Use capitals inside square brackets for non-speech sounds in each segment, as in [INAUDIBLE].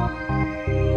Música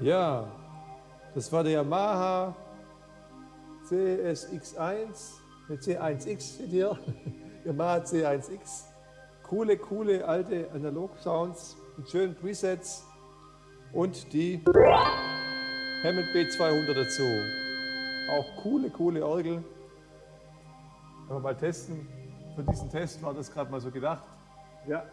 Ja, das war der Yamaha CSX1 mit C1X steht hier. [LAUGHS] Yamaha C1X. Coole, coole alte Analog-Sounds mit schönen Presets und die Hammond B200 dazu. Auch coole, coole Orgel. Können wir mal testen. Für diesen Test war das gerade mal so gedacht. Ja,